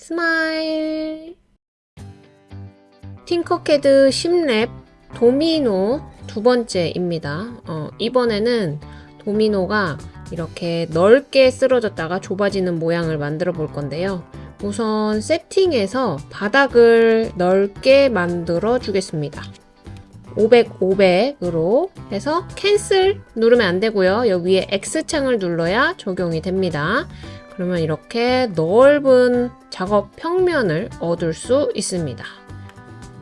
스마일 팅커캐드 10랩 도미노 두 번째입니다. 어, 이번에는 도미노가 이렇게 넓게 쓰러졌다가 좁아지는 모양을 만들어 볼 건데요. 우선 세팅에서 바닥을 넓게 만들어 주겠습니다. 500, 500으로 해서 cancel 누르면 안 되고요. 여기 위에 X창을 눌러야 적용이 됩니다. 그러면 이렇게 넓은 작업 평면을 얻을 수 있습니다.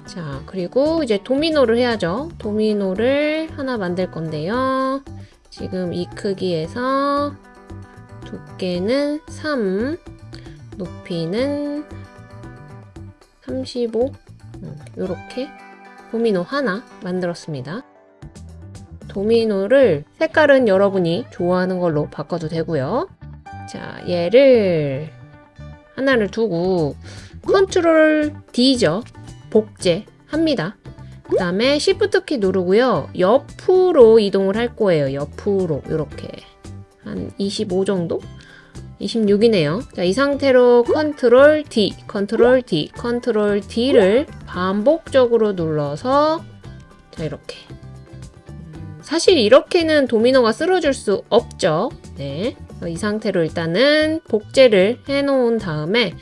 자, 그리고 이제 도미노를 해야죠. 도미노를 하나 만들 건데요. 지금 이 크기에서 두께는 3, 높이는 35, 이렇게 도미노 하나 만들었습니다. 도미노를 색깔은 여러분이 좋아하는 걸로 바꿔도 되고요. 자, 얘를 하나를 두고 Control D죠. 복제 합니다. 그 다음에 Shift 키 누르고요. 옆으로 이동을 할 거예요. 옆으로 이렇게 한 25 정도? 26이네요. 자, 이 상태로 Control D, Control D, Control D를 반복적으로 눌러서 자, 이렇게. 사실 이렇게는 도미노가 쓰러질 수 없죠. 네. 이 상태로 일단은 복제를 해 놓은 다음에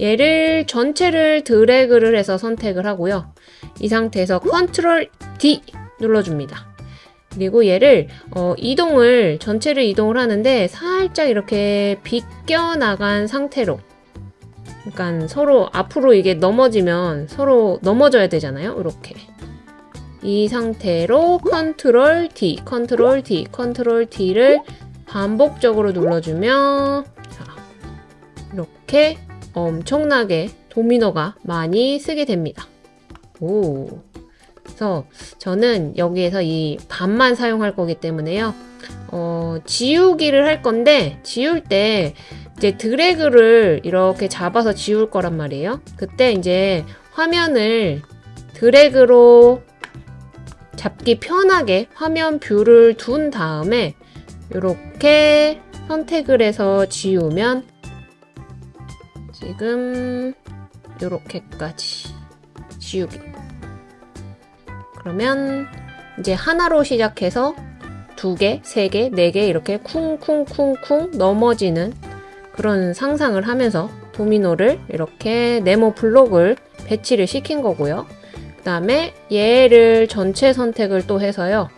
얘를 전체를 드래그를 해서 선택을 하고요. 이 상태에서 컨트롤 D 눌러줍니다. 그리고 얘를 어, 이동을 전체를 이동을 하는데 살짝 이렇게 비껴 나간 상태로 그러니까 서로 앞으로 이게 넘어지면 서로 넘어져야 되잖아요. 이렇게 이 상태로 컨트롤 D, 컨트롤 D, 컨트롤 D를 반복적으로 눌러주면 자, 이렇게 엄청나게 도미노가 많이 쓰게 됩니다. 오. 그래서 저는 여기에서 이 반만 사용할 거기 때문에요. 어, 지우기를 할 건데 지울 때 이제 드래그를 이렇게 잡아서 지울 거란 말이에요. 그때 이제 화면을 드래그로 잡기 편하게 화면 view를 둔 다음에 이렇게 선택을 해서 지우면 지금 이렇게까지 지우기 그러면 이제 하나로 시작해서 두 개, 세 개, 네 개 이렇게 쿵쿵쿵쿵 넘어지는 그런 상상을 하면서 도미노를 이렇게 네모 블록을 배치를 시킨 거고요. 그 다음에 얘를 전체 선택을 또 해서요.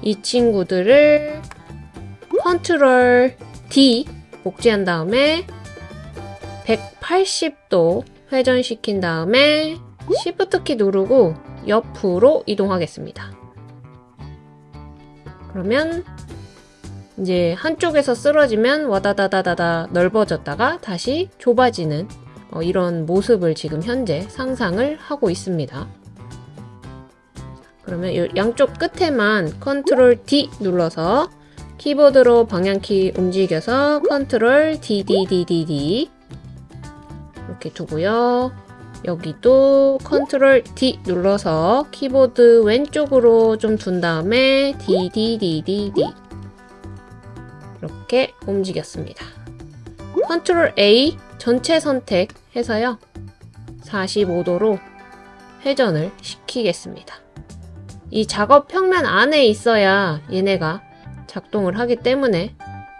이 친구들을 컨트롤 D 복제한 다음에 180도 회전시킨 다음에 Shift 키 누르고 옆으로 이동하겠습니다. 그러면 이제 한쪽에서 쓰러지면 와다다다다다 넓어졌다가 다시 좁아지는 어, 이런 모습을 지금 현재 상상을 하고 있습니다. 그러면 양쪽 끝에만 컨트롤 D 눌러서 키보드로 방향키 움직여서 컨트롤 DDDDD 이렇게 두고요. 여기도 컨트롤 D 눌러서 키보드 왼쪽으로 좀 둔 다음에 DDDDD 이렇게 움직였습니다. 컨트롤 A 전체 선택해서요. 45도로 회전을 시키겠습니다. 이 작업 평면 안에 있어야 얘네가 작동을 하기 때문에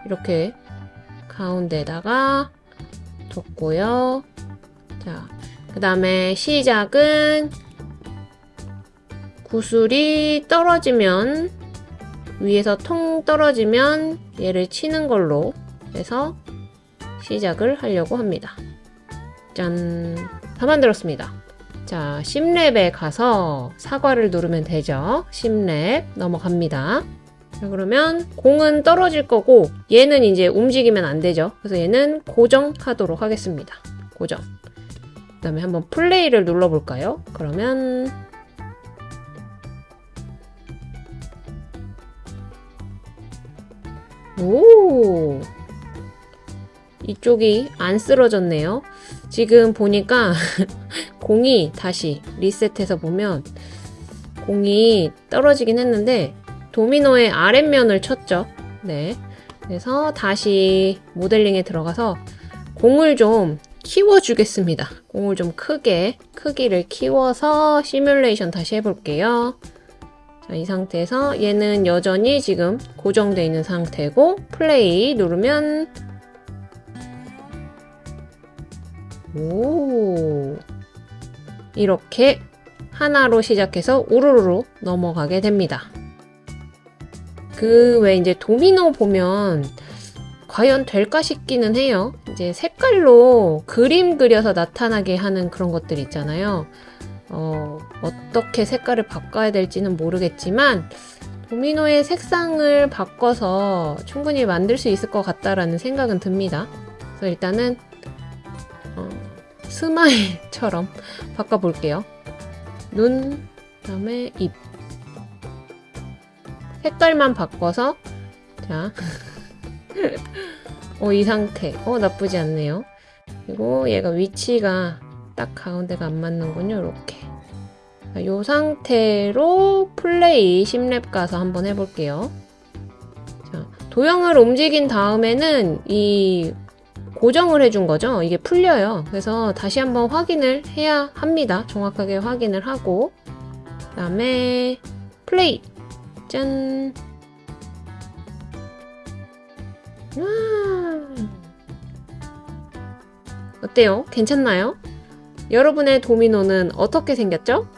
이렇게 가운데다가 뒀고요. 자, 그 다음에 시작은 구슬이 떨어지면 위에서 통 떨어지면 얘를 치는 걸로 해서 시작을 하려고 합니다. 짠! 다 만들었습니다. 자, 10랩에 가서 사과를 누르면 되죠. 10랩 넘어갑니다. 자, 그러면 공은 떨어질 거고 얘는 이제 움직이면 안 되죠. 그래서 얘는 고정하도록 하겠습니다. 고정. 그 다음에 한번 플레이를 눌러볼까요? 그러면 오 이쪽이 안 쓰러졌네요. 지금 보니까 공이 다시 리셋해서 보면 공이 떨어지긴 했는데 도미노의 아랫면을 쳤죠. 네. 그래서 다시 모델링에 들어가서 공을 좀 키워주겠습니다. 공을 좀 크게, 크기를 키워서 시뮬레이션 다시 해볼게요. 자, 이 상태에서 얘는 여전히 지금 고정되어 있는 상태고 플레이 누르면 오 이렇게 하나로 시작해서 우르르 넘어가게 됩니다. 그외 이제 도미노 보면 과연 될까 싶기는 해요. 이제 색깔로 그림 그려서 나타나게 하는 그런 것들 있잖아요. 어, 어떻게 색깔을 바꿔야 될지는 모르겠지만 도미노의 색상을 바꿔서 충분히 만들 수 있을 것 같다라는 생각은 듭니다. 그래서 일단은 어, 스마일처럼 바꿔볼게요. 눈, 그다음에 입. 색깔만 바꿔서 자, 어, 이 상태. 어, 나쁘지 않네요. 그리고 얘가 위치가 딱 가운데가 안 맞는군요. 이렇게. 이 상태로 플레이 10렙 가서 한번 해볼게요. 자, 도형을 움직인 다음에는 이 고정을 해준 거죠. 이게 풀려요. 그래서 다시 한번 확인을 해야 합니다. 정확하게 확인을 하고 그 다음에 플레이 짠 와. 어때요? 괜찮나요? 여러분의 도미노는 어떻게 생겼죠?